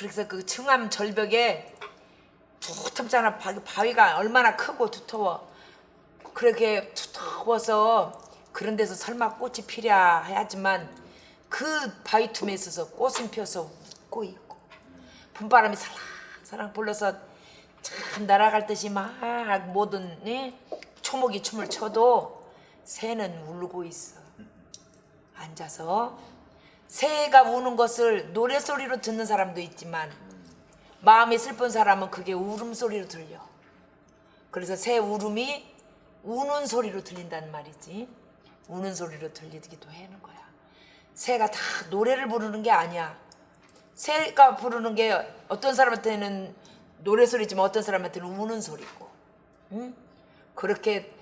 그래서 그 청암 절벽에 두텁잖아 바- 바위가 얼마나 크고 두터워 그렇게 두터워서 그런 데서 설마 꽃이 피랴 해야지만 그 바위 틈에 있어서 꽃은 펴서 웃고 있고 봄바람이 살랑살랑 불러서 참 날아갈 듯이 막 모든 예? 초목이 춤을 춰도 새는 울고 있어 앉아서 새가 우는 것을 노래소리로 듣는 사람도 있지만 마음이 슬픈 사람은 그게 울음소리로 들려. 그래서 새 울음이 우는 소리로 들린단 말이지. 우는 소리로 들리기도 하는 거야. 새가 다 노래를 부르는 게 아니야. 새가 부르는 게 어떤 사람한테는 노래소리지만 어떤 사람한테는 우는 소리고 응? 그렇게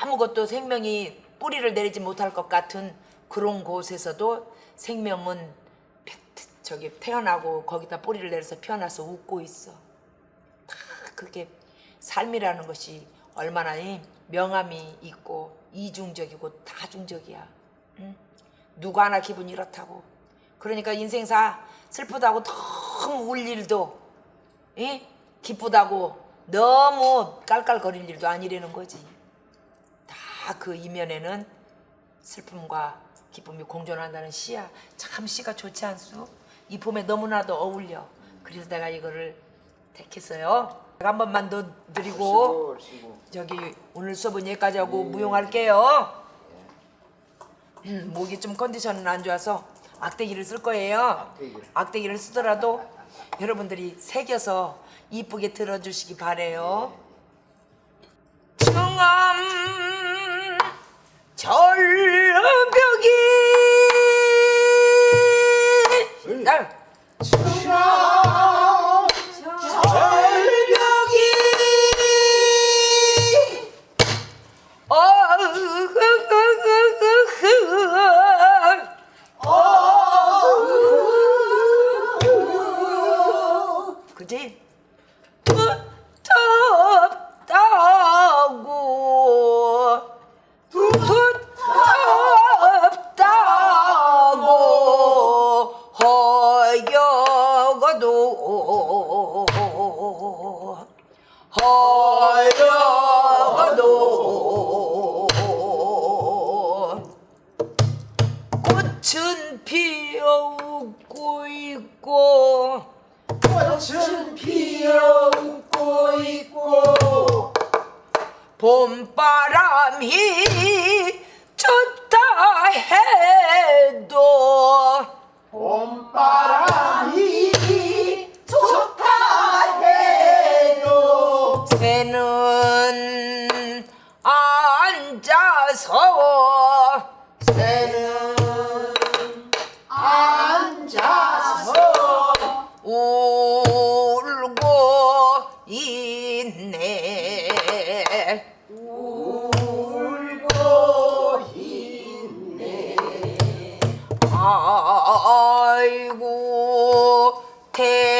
아무것도 생명이 뿌리를 내리지 못할 것 같은 그런 곳에서도 생명은 태- 저기 태어나고 거기다 뿌리를 내려서 피어나서 웃고 있어. 다 그게 삶이라는 것이 얼마나 이 명암이 있고 이중적이고 다중적이야. 응? 누구 하나 기분이 이렇다고. 그러니까 인생사 슬프다고 너무 울 일도 예? 기쁘다고 너무 깔깔거릴 일도 아니라는 거지. 다 그 이면에는 슬픔과 기쁨이 공존한다는 시야. 참 시가 좋지 않소? 이 봄에 너무나도 어울려. 그래서 내가 이거를 택했어요. 제가 한 번만 더 드리고 저기 오늘 수업은 여기까지 하고 무용할게요. 음, 목이 좀 컨디션은 안 좋아서 악대기를 쓸 거예요. 악대기를. 악대기를 쓰더라도 여러분들이 새겨서 이쁘게 들어주시기 바래요. 청암 절벽이 날 어, 그지? 허여거도. 꽃은 피어오고 있고 꽃은 피어웃고 있고 봄바람이 좋다 해도 봄바람이 좋다 앉아서 새는 앉아서 울고 있네. 울고 있네. 아이고 대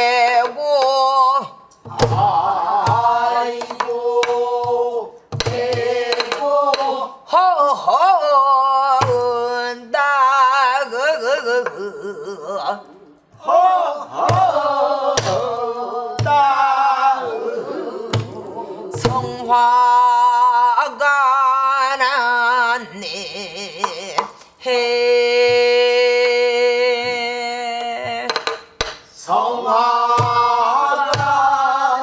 화가 났네. 해. 성화가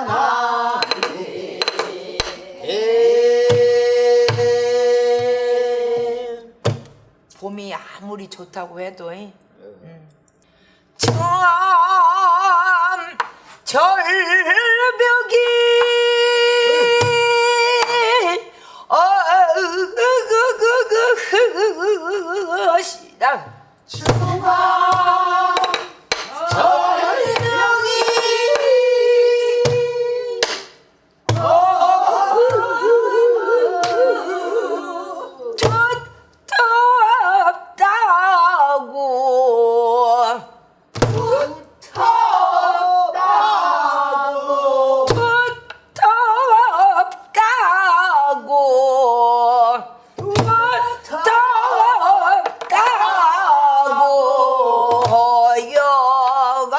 나네. 봄이 아무리 좋다고 해도 음. 참 절벽이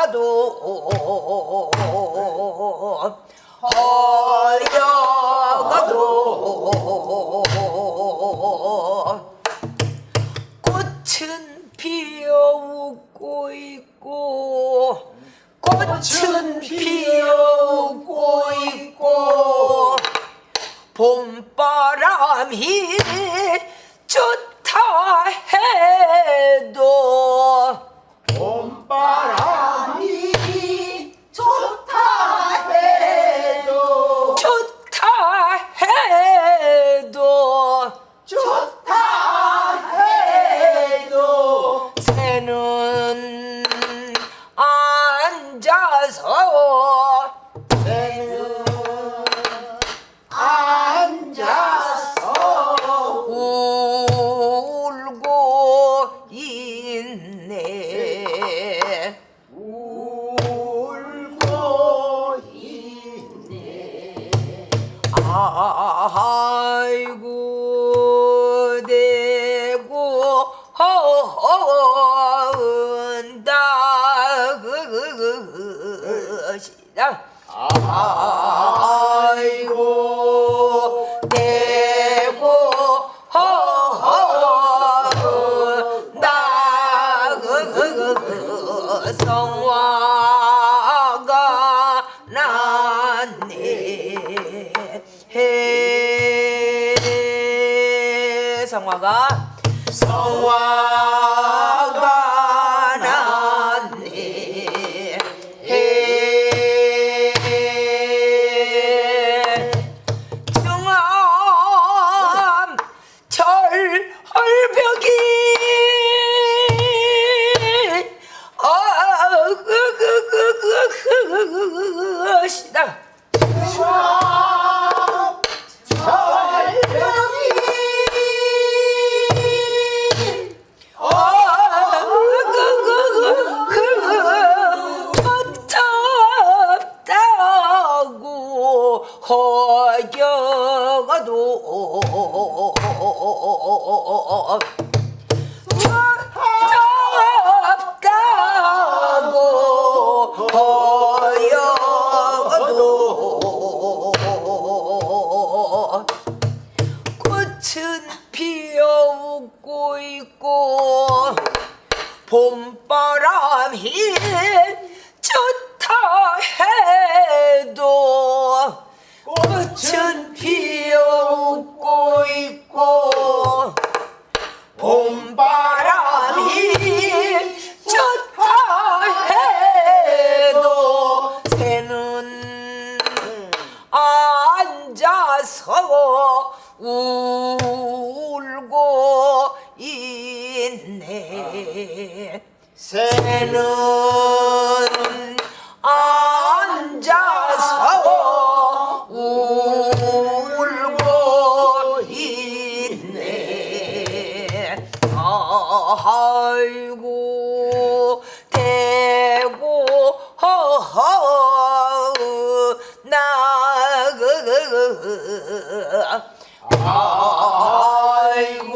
가도. 어려가도. 꽃은 피어 웃고 있고 꽃은 피어오고 나아가 성화. 사람이 좋다 해도 꽃은 피어오고 있고 봄바람이 새는 앉아서 울고 있네. 아이고 대고 허허 나그 아이고